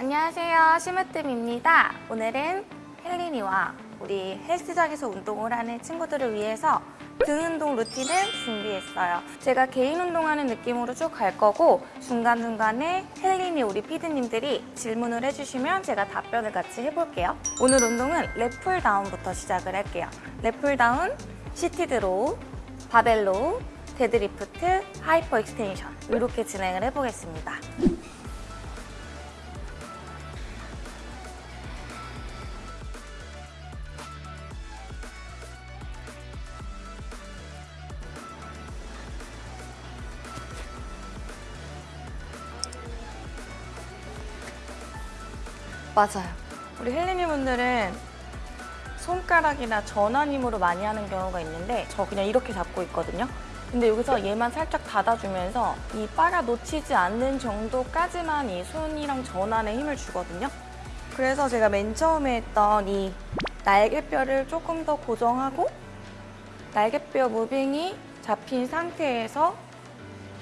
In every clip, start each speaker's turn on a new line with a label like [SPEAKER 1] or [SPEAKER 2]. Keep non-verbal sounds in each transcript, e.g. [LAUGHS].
[SPEAKER 1] 안녕하세요. 심으뜸입니다. 오늘은 헬린이와 우리 헬스장에서 운동을 하는 친구들을 위해서 등 운동 루틴을 준비했어요. 제가 개인 운동하는 느낌으로 쭉 갈 거고 중간중간에 헬린이 우리 피디님들이 질문을 해주시면 제가 답변을 같이 해볼게요. 오늘 운동은 lat pulldown부터 시작을 할게요. lat pulldown, seated row, 바벨 row, deadlift, hyperextension. 이렇게 진행을 해보겠습니다 맞아요. 우리 헬리니 분들은 손가락이나 전환 힘으로 많이 하는 경우가 있는데 저 그냥 이렇게 잡고 있거든요. 근데 여기서 얘만 살짝 닫아주면서 이 빨아 놓치지 않는 정도까지만 이 손이랑 전환에 힘을 주거든요. 그래서 제가 맨 처음에 했던 이 날개뼈를 조금 더 고정하고 날개뼈 무빙이 잡힌 상태에서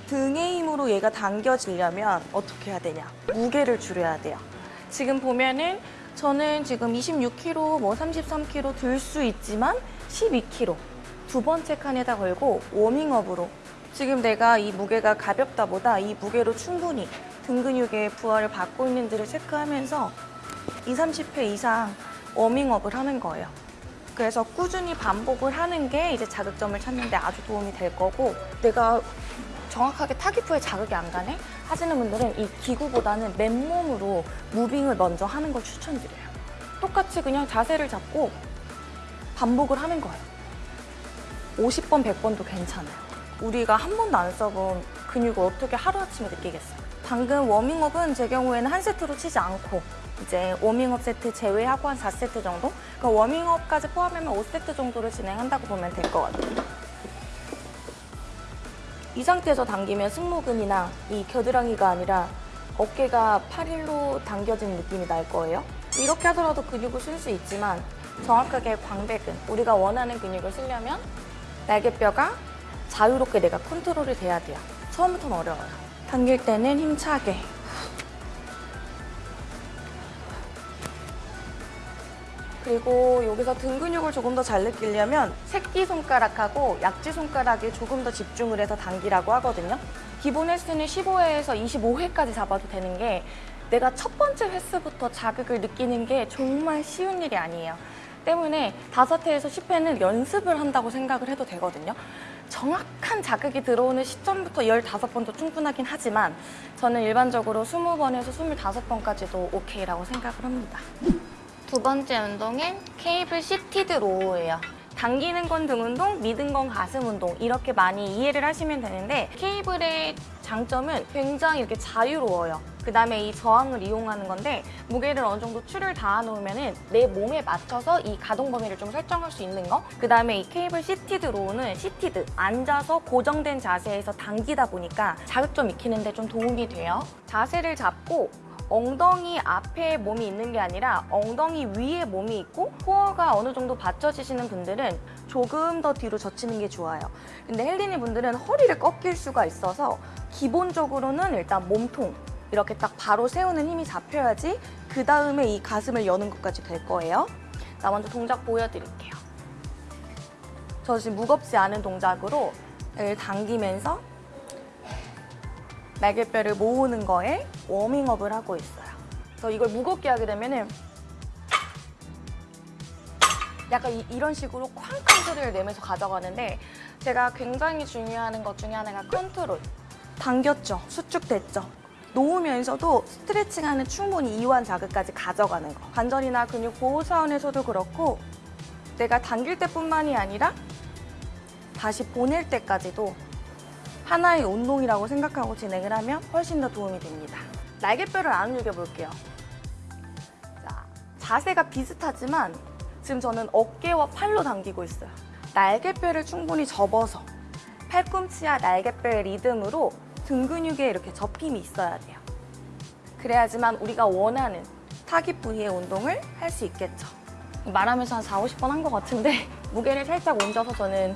[SPEAKER 1] 등의 힘으로 얘가 당겨지려면 어떻게 해야 되냐? 무게를 줄여야 돼요. 지금 보면은 저는 지금 26kg, 뭐 33kg 들 수 있지만 12kg 두 번째 칸에다 걸고 워밍업으로 지금 내가 이 무게가 가볍다 보다 이 무게로 충분히 등 근육의 부하를 받고 있는지를 체크하면서 2, 30회 이상 워밍업을 하는 거예요. 그래서 꾸준히 반복을 하는 게 이제 자극점을 찾는 데 아주 도움이 될 거고 내가 정확하게 타기프에 자극이 안 가네? 하시는 분들은 이 기구보다는 맨몸으로 무빙을 먼저 하는 걸 추천드려요. 똑같이 그냥 자세를 잡고 반복을 하는 거예요. 50번, 100번도 괜찮아요. 우리가 한 번도 안 써본 근육을 어떻게 하루아침에 느끼겠어요. 방금 워밍업은 제 경우에는 한 세트로 치지 않고 이제 워밍업 세트 제외하고 한 4세트 정도? 그러니까 워밍업까지 포함하면 5세트 정도를 진행한다고 보면 될 것 같아요. 이 상태에서 당기면 승모근이나 이 겨드랑이가 아니라 어깨가 팔일로 당겨진 느낌이 날 거예요. 이렇게 하더라도 근육을 쓸 수 있지만 정확하게 광배근, 우리가 원하는 근육을 쓰려면 날개뼈가 자유롭게 내가 컨트롤이 돼야 돼요. 처음부터는 어려워요. 당길 때는 힘차게 그리고 여기서 등 근육을 조금 더 잘 느끼려면 새끼손가락하고 약지손가락에 조금 더 집중을 해서 당기라고 하거든요. 기본 횟수는 15회에서 25회까지 잡아도 되는 게 내가 첫 번째 횟수부터 자극을 느끼는 게 정말 쉬운 일이 아니에요. 때문에 5회에서 10회는 연습을 한다고 생각을 해도 되거든요. 정확한 자극이 들어오는 시점부터 15번도 충분하긴 하지만 저는 일반적으로 20번에서 25번까지도 오케이라고 생각을 합니다. 두 번째 운동은 케이블 seated row예요. 당기는 건 등 운동, 미는 건 가슴 운동 이렇게 많이 이해를 하시면 되는데 케이블의 장점은 굉장히 이렇게 자유로워요. 그 다음에 이 저항을 이용하는 건데 무게를 어느 정도 추를 달아 놓으면 내 몸에 맞춰서 이 가동 범위를 좀 설정할 수 있는 거. 그 다음에 이 케이블 seated row는 seated, 앉아서 고정된 자세에서 당기다 보니까 자극점 익히는데 좀 도움이 돼요. 자세를 잡고 엉덩이 앞에 몸이 있는 게 아니라 엉덩이 위에 몸이 있고 코어가 어느 정도 받쳐지시는 분들은 조금 더 뒤로 젖히는 게 좋아요. 근데 헬리니 분들은 허리를 꺾일 수가 있어서 기본적으로는 일단 몸통 이렇게 딱 바로 세우는 힘이 잡혀야지 그 다음에 이 가슴을 여는 것까지 될 거예요. 자, 먼저 동작 보여드릴게요. 저 지금 무겁지 않은 동작으로 당기면서 날개뼈를 모으는 거에 워밍업을 하고 있어요. 그래서 이걸 무겁게 하게 되면은 약간 이, 런 식으로 쾅쾅 소리를 내면서 가져가는데 제가 굉장히 중요한 것 중에 하나가 컨트롤. 당겼죠? 수축됐죠? 놓으면서도 스트레칭하는 충분히 이완 자극까지 가져가는 거. 관절이나 근육 보호 차원에서도 그렇고 내가 당길 때뿐만이 아니라 다시 보낼 때까지도 하나의 운동이라고 생각하고 진행을 하면 훨씬 더 도움이 됩니다. 날개뼈를 안 움직여 볼게요. 자, 자세가 비슷하지만 지금 저는 어깨와 팔로 당기고 있어요. 날개뼈를 충분히 접어서 팔꿈치와 날개뼈의 리듬으로 등 근육에 이렇게 접힘이 있어야 돼요. 그래야지만 우리가 원하는 타깃 부위의 운동을 할 수 있겠죠. 말하면서 한 4, 50번 한 것 같은데 [LAUGHS] 무게를 살짝 옮겨서 저는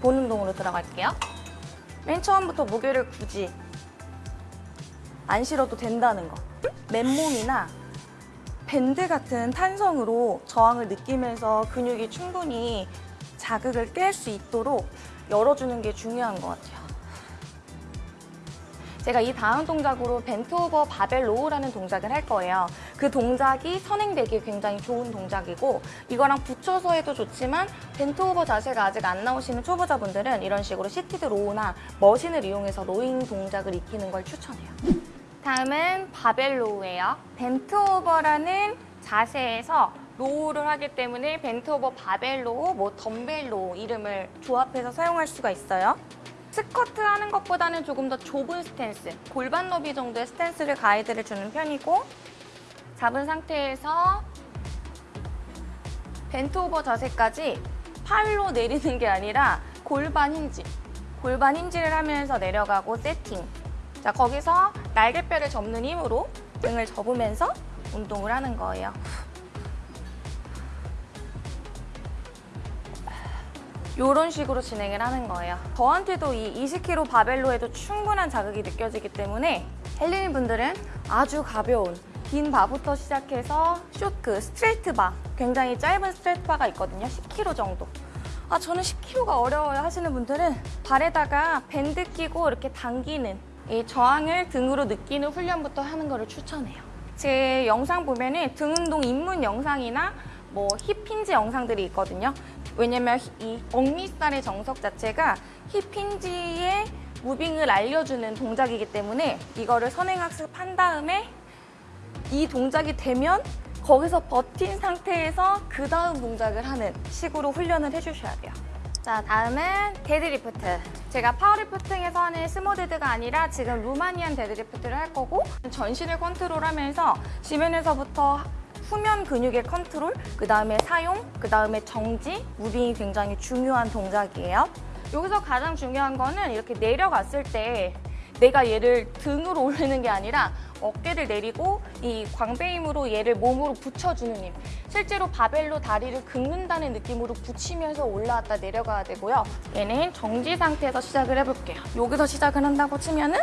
[SPEAKER 1] 본 운동으로 들어갈게요. 맨 처음부터 무게를 굳이 안 실어도 된다는 거. 맨몸이나 밴드 같은 탄성으로 저항을 느끼면서 근육이 충분히 자극을 깰 수 있도록 열어주는 게 중요한 것 같아요. 제가 이 다음 동작으로 bent over 바벨 row라는 동작을 할 거예요. 그 동작이 선행되기 굉장히 좋은 동작이고 이거랑 붙여서 해도 좋지만 bent over 자세가 아직 안 나오시는 초보자분들은 이런 식으로 seated row나 machine을 이용해서 rowing 동작을 익히는 걸 추천해요. 다음은 바벨 row예요. Bent over라는 자세에서 row를 하기 때문에 bent over 바벨 row, 뭐 덤벨 row 이름을 조합해서 사용할 수가 있어요. 스쿼트 하는 것보다는 조금 더 좁은 스탠스, 골반 너비 정도의 스탠스를 가이드를 주는 편이고 잡은 상태에서 bent over 자세까지 팔로 내리는 게 아니라 골반 힌지, 골반 힌지를 하면서 내려가고 세팅. 자, 거기서 날개뼈를 접는 힘으로 등을 접으면서 운동을 하는 거예요. 이런 식으로 진행을 하는 거예요. 저한테도 이 20kg 바벨로 해도 충분한 자극이 느껴지기 때문에 헬린이 분들은 아주 가벼운 빈 바부터 시작해서 short, straight bar 굉장히 짧은 straight bar가 있거든요. 10kg 정도. 아 저는 10kg가 어려워요 하시는 분들은 발에다가 밴드 끼고 이렇게 당기는 이 저항을 등으로 느끼는 훈련부터 하는 거를 추천해요. 제 영상 보면은 등 운동 입문 영상이나 뭐 힙힌지 영상들이 있거든요. 왜냐면 이 억미살의 정석 자체가 힙힌지의 무빙을 알려주는 동작이기 때문에 이거를 선행학습한 다음에 이 동작이 되면 거기서 버틴 상태에서 그 다음 동작을 하는 식으로 훈련을 해주셔야 돼요. 자, 다음은 데드리프트. 제가 powerlifting에서 하는 sumo dead가 아니라 지금 Romanian deadlift를 할 거고 전신을 컨트롤하면서 지면에서부터 후면 근육의 컨트롤, 그 다음에 사용, 그 다음에 정지, moving이 굉장히 중요한 동작이에요. 여기서 가장 중요한 거는 이렇게 내려갔을 때 내가 얘를 등으로 올리는 게 아니라 어깨를 내리고 이 광배 힘으로 얘를 몸으로 붙여주는 힘. 실제로 바벨로 다리를 긁는다는 느낌으로 붙이면서 올라왔다 내려가야 되고요. 얘는 정지 상태에서 시작을 해볼게요. 여기서 시작을 한다고 치면은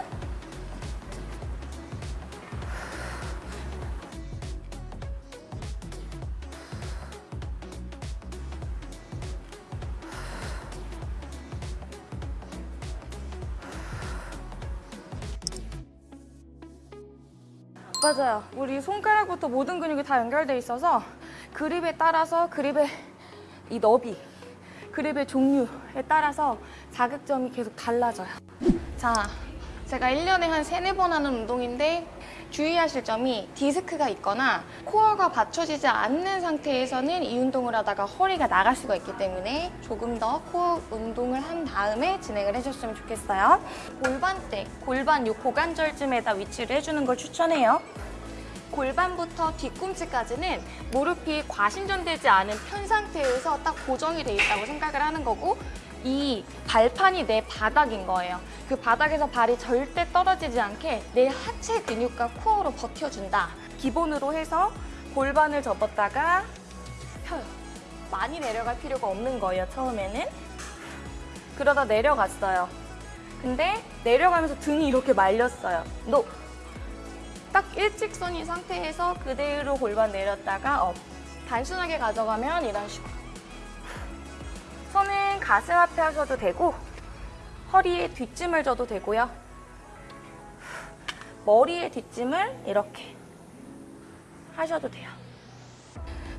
[SPEAKER 1] 맞아요. 우리 손가락부터 모든 근육이 다 연결돼 있어서 그립에 따라서 그립의 이 너비, 그립의 종류에 따라서 자극점이 계속 달라져요. 자, 제가 1년에 한 세네 번 하는 운동인데 주의하실 점이 디스크가 있거나 코어가 받쳐지지 않는 상태에서는 이 운동을 하다가 허리가 나갈 수가 있기 때문에 조금 더 코어 운동을 한 다음에 진행을 해줬으면 좋겠어요. 골반대, 골반 요 고관절쯤에다 위치를 해주는 걸 추천해요. 골반부터 뒤꿈치까지는 무릎이 과신전되지 않은 편 상태에서 딱 고정이 돼 있다고 생각을 하는 거고 이 발판이 내 바닥인 거예요. 그 바닥에서 발이 절대 떨어지지 않게 내 하체 근육과 코어로 버텨준다. 기본으로 해서 골반을 접었다가 펴요. 많이 내려갈 필요가 없는 거예요, 처음에는. 그러다 내려갔어요. 근데 내려가면서 등이 이렇게 말렸어요. No! 딱 일직선인 상태에서 그대로 골반 내렸다가 up. 단순하게 가져가면 이런 식으로. 손은 가슴 앞에 하셔도 되고 허리에 뒷짐을 져도 되고요. 머리에 뒷짐을 이렇게 하셔도 돼요.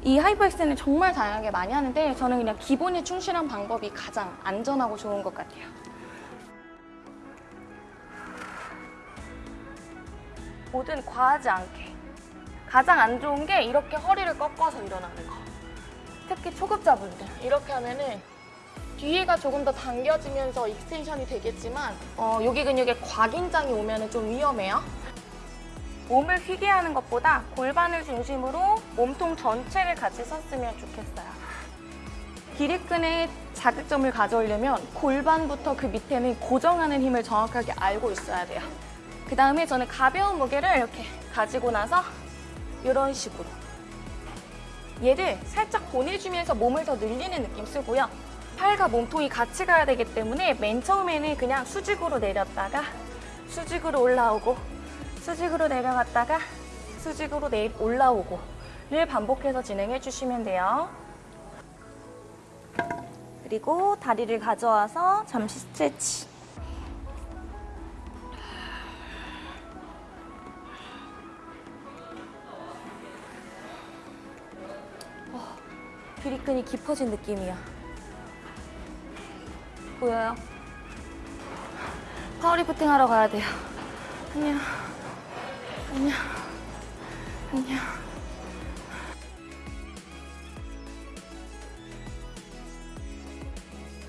[SPEAKER 1] 이 hyperex는 정말 다양하게 많이 하는데 저는 그냥 기본에 충실한 방법이 가장 안전하고 좋은 것 같아요. 뭐든 과하지 않게. 가장 안 좋은 게 이렇게 허리를 꺾어서 일어나는 거. 특히 초급자분들 이렇게 하면은 뒤에가 조금 더 당겨지면서 extension이 되겠지만 어, 여기 근육에 과긴장이 오면 좀 위험해요. 몸을 휘게 하는 것보다 골반을 중심으로 몸통 전체를 같이 썼으면 좋겠어요. 기립근의 자극점을 가져오려면 골반부터 그 밑에는 고정하는 힘을 정확하게 알고 있어야 돼요. 그 다음에 저는 가벼운 무게를 이렇게 가지고 나서 이런 식으로 얘를 살짝 보내주면서 몸을 더 늘리는 느낌 쓰고요. 팔과 몸통이 같이 가야 되기 때문에 맨 처음에는 그냥 수직으로 내렸다가 수직으로 올라오고 수직으로 내려갔다가 수직으로 내 올라오고 를 반복해서 진행해 주시면 돼요. 그리고 다리를 가져와서 잠시 스트레치. 어, 귀리끈이 깊어진 느낌이야. 보여요? 파워리프팅 하러 가야 돼요. 안녕. 안녕. 안녕.